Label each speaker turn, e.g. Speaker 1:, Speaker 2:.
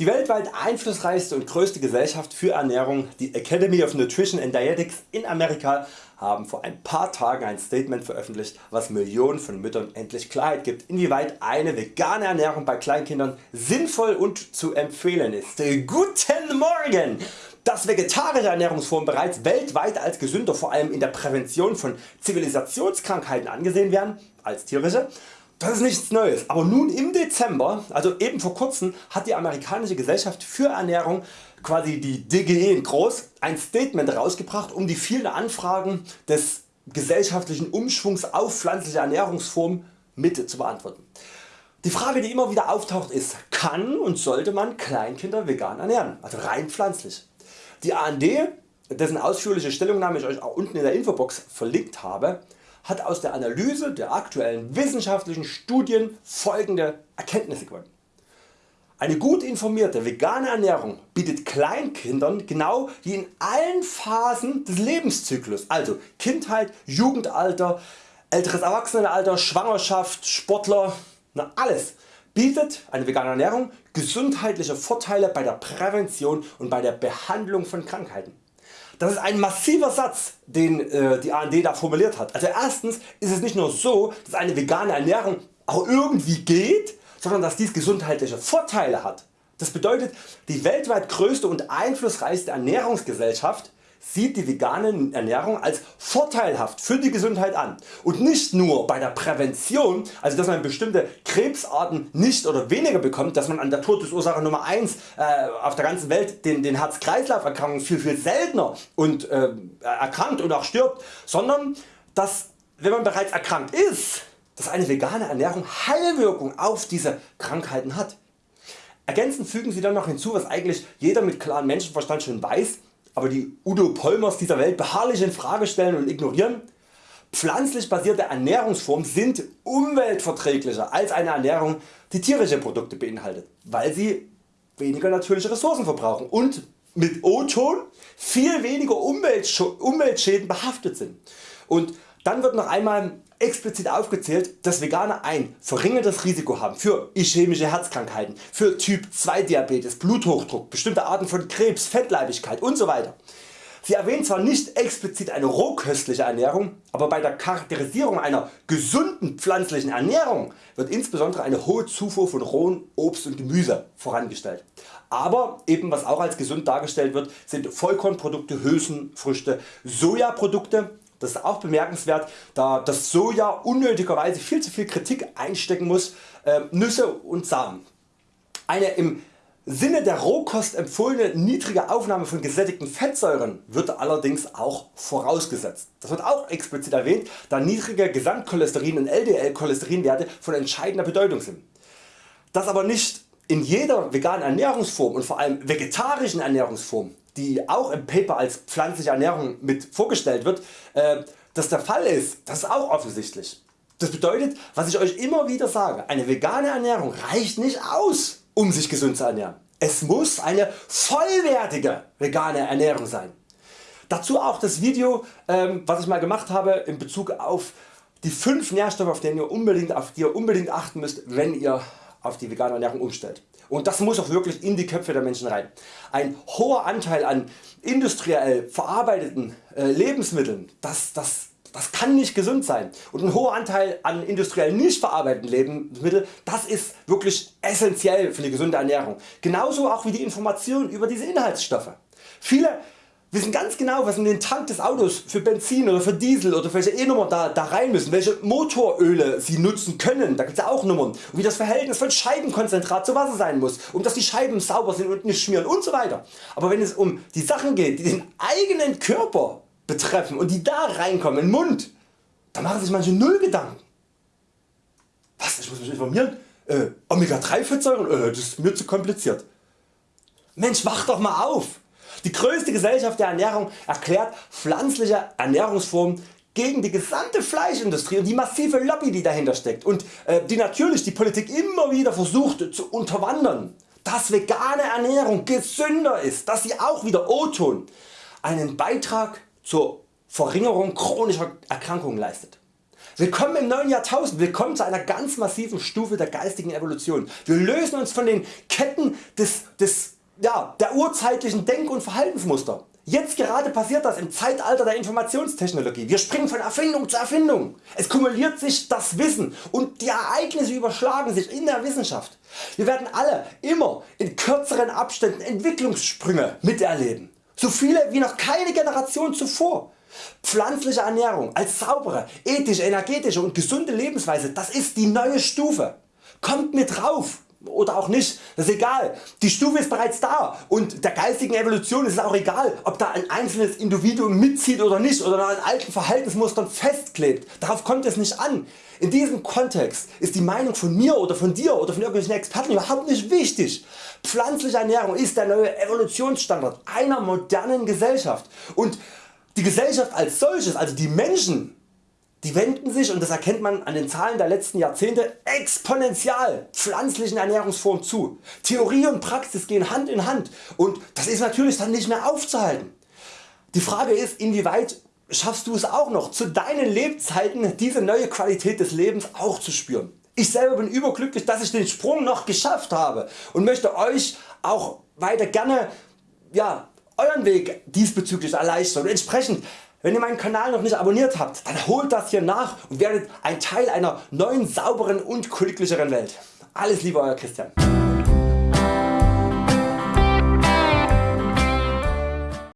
Speaker 1: Die weltweit einflussreichste und größte Gesellschaft für Ernährung, die Academy of Nutrition and Dietetics in Amerika, haben vor ein paar Tagen ein Statement veröffentlicht, was Millionen von Müttern endlich Klarheit gibt, inwieweit eine vegane Ernährung bei Kleinkindern sinnvoll und zu empfehlen ist. Guten Morgen! Dass vegetarische Ernährungsformen bereits weltweit als gesünder vor allem in der Prävention von Zivilisationskrankheiten angesehen werden als tierische, das ist nichts Neues, aber nun im Dezember, also eben vor kurzem, hat die amerikanische Gesellschaft für Ernährung, quasi die DGE in groß, ein Statement rausgebracht um die vielen Anfragen des gesellschaftlichen Umschwungs auf pflanzliche Ernährungsformen mit zu beantworten. Die Frage die immer wieder auftaucht ist, kann und sollte man Kleinkinder vegan ernähren, also rein pflanzlich. Die AND, dessen ausführliche Stellungnahme ich Euch auch unten in der Infobox verlinkt habe, hat aus der Analyse der aktuellen wissenschaftlichen Studien folgende Erkenntnisse gewonnen. Eine gut informierte vegane Ernährung bietet Kleinkindern genau wie in allen Phasen des Lebenszyklus, also Kindheit, Jugendalter, älteres Erwachsenenalter, Schwangerschaft, Sportler, na alles, bietet eine vegane Ernährung gesundheitliche Vorteile bei der Prävention und bei der Behandlung von Krankheiten. Das ist ein massiver Satz den äh, die AND da formuliert hat. Also erstens ist es nicht nur so dass eine vegane Ernährung auch irgendwie geht, sondern dass dies gesundheitliche Vorteile hat. Das bedeutet die weltweit größte und einflussreichste Ernährungsgesellschaft sieht die vegane Ernährung als vorteilhaft für die Gesundheit an und nicht nur bei der Prävention, also dass man bestimmte Krebsarten nicht oder weniger bekommt, dass man an der Todesursache Nummer 1 äh, auf der ganzen Welt den, den Herz-Kreislauf Erkrankungen viel viel seltener und äh, erkrankt und auch stirbt, sondern dass wenn man bereits erkrankt ist, dass eine vegane Ernährung Heilwirkung auf diese Krankheiten hat. Ergänzend fügen Sie dann noch hinzu was eigentlich jeder mit klarem Menschenverstand schon weiß, aber die Udo Polmers dieser Welt beharrlich in Frage stellen und ignorieren. Pflanzlich basierte Ernährungsformen sind umweltverträglicher als eine Ernährung die tierische Produkte beinhaltet, weil sie weniger natürliche Ressourcen verbrauchen und mit O-Ton viel weniger Umweltschäden behaftet sind. Und dann wird noch einmal explizit aufgezählt, dass Veganer ein verringertes Risiko haben für ischämische Herzkrankheiten, für Typ 2 Diabetes, Bluthochdruck, bestimmte Arten von Krebs, Fettleibigkeit usw. Sie erwähnen zwar nicht explizit eine rohköstliche Ernährung, aber bei der Charakterisierung einer gesunden pflanzlichen Ernährung wird insbesondere eine hohe Zufuhr von rohem Obst und Gemüse vorangestellt. Aber eben was auch als gesund dargestellt wird sind Vollkornprodukte, Hülsenfrüchte, Sojaprodukte das ist auch bemerkenswert, da das Soja unnötigerweise viel zu viel Kritik einstecken muss, äh, Nüsse und Samen. Eine im Sinne der Rohkost empfohlene niedrige Aufnahme von gesättigten Fettsäuren wird allerdings auch vorausgesetzt. Das wird auch explizit erwähnt, da niedrige Gesamtcholesterin und LDL Cholesterinwerte von entscheidender Bedeutung sind. Das aber nicht in jeder veganen Ernährungsform und vor allem vegetarischen Ernährungsform die auch im Paper als pflanzliche Ernährung mit vorgestellt wird, äh, das der Fall ist, das ist auch offensichtlich. Das bedeutet, was ich Euch immer wieder sage, eine vegane Ernährung reicht nicht aus, um sich gesund zu ernähren. Es muss eine vollwertige vegane Ernährung sein. Dazu auch das Video ähm, was ich mal gemacht habe in Bezug auf die 5 Nährstoffe auf, denen ihr unbedingt, auf die ihr unbedingt achten müsst wenn ihr auf die vegane Ernährung umstellt. Und das muss auch wirklich in die Köpfe der Menschen rein. Ein hoher Anteil an industriell verarbeiteten äh, Lebensmitteln, das, das, das kann nicht gesund sein. Und ein hoher Anteil an industriell nicht verarbeiteten Lebensmitteln, das ist wirklich essentiell für die gesunde Ernährung. Genauso auch wie die Information über diese Inhaltsstoffe. Viele wissen ganz genau was in den Tank des Autos für Benzin oder für Diesel oder welche E-Nummer da, da rein müssen, welche Motoröle sie nutzen können, da gibt es ja auch Nummern und wie das Verhältnis von Scheibenkonzentrat zu Wasser sein muss, um dass die Scheiben sauber sind und nicht schmieren und so weiter. Aber wenn es um die Sachen geht die den eigenen Körper betreffen und die da reinkommen in den Mund, da machen sich manche null Gedanken. Was, ich muss mich informieren? Äh, Omega 3 Fettsäuren? Äh, das ist mir zu kompliziert. Mensch wach doch mal auf! Die größte Gesellschaft der Ernährung erklärt pflanzliche Ernährungsformen gegen die gesamte Fleischindustrie und die massive Lobby die dahinter steckt und äh, die natürlich die Politik immer wieder versucht zu unterwandern, dass vegane Ernährung gesünder ist, dass sie auch wieder O-Ton einen Beitrag zur Verringerung chronischer Erkrankungen leistet. Willkommen im neuen Jahrtausend, willkommen zu einer ganz massiven Stufe der geistigen Evolution. Wir lösen uns von den Ketten des, des, ja, der urzeitlichen Denk- und Verhaltensmuster. Jetzt gerade passiert das im Zeitalter der Informationstechnologie. Wir springen von Erfindung zu Erfindung. Es kumuliert sich das Wissen und die Ereignisse überschlagen sich in der Wissenschaft. Wir werden alle immer in kürzeren Abständen Entwicklungssprünge miterleben. So viele wie noch keine Generation zuvor. Pflanzliche Ernährung als saubere, ethische, energetische und gesunde Lebensweise, das ist die neue Stufe. Kommt mit drauf oder auch nicht, das ist egal. Die Stufe ist bereits da und der geistigen Evolution ist es auch egal ob da ein einzelnes Individuum mitzieht oder nicht oder an alten Verhaltensmustern festklebt. Darauf kommt es nicht an. In diesem Kontext ist die Meinung von mir oder von dir oder von irgendwelchen Experten überhaupt nicht wichtig. Pflanzliche Ernährung ist der neue Evolutionsstandard einer modernen Gesellschaft und die Gesellschaft als solches, also die Menschen, die wenden sich und das erkennt man an den Zahlen der letzten Jahrzehnte exponentiell pflanzlichen Ernährungsformen zu. Theorie und Praxis gehen Hand in Hand und das ist natürlich dann nicht mehr aufzuhalten. Die Frage ist inwieweit schaffst du es auch noch zu deinen Lebzeiten diese neue Qualität des Lebens auch zu spüren. Ich selber bin überglücklich dass ich den Sprung noch geschafft habe und möchte Euch auch weiter gerne ja, Euren Weg diesbezüglich erleichtern und entsprechend wenn ihr meinen Kanal noch nicht abonniert habt, dann holt das hier nach und werdet ein Teil einer neuen, sauberen und glücklicheren Welt. Alles Liebe Euer Christian.